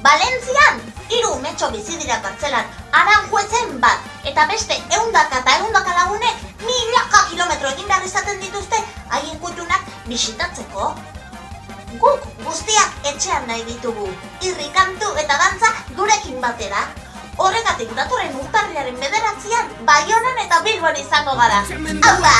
Valentzian, hiru metxo bizi dira kartzelan, aranjuezen bat, eta beste eundaka eta eundaka lagunek milaka kilometro egin behar izaten dituzte haien kutunak bisitatzeko. Guk guztiak etxean nahi ditugu, irrikantu eta dantza gurekin batera. Horregatik datorren urtarriaren bederatzean, Baionan eta Bilbon izango gara. Hau da!